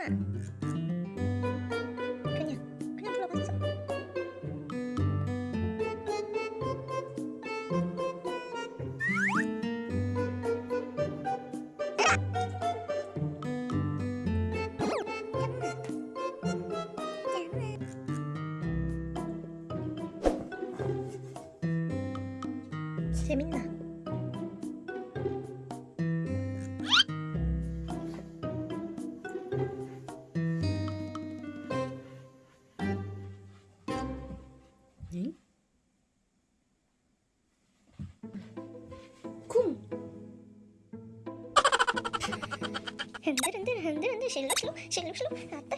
그냥 그냥 불러봤어 재밌나? 실룩실룩 실룩실룩 아따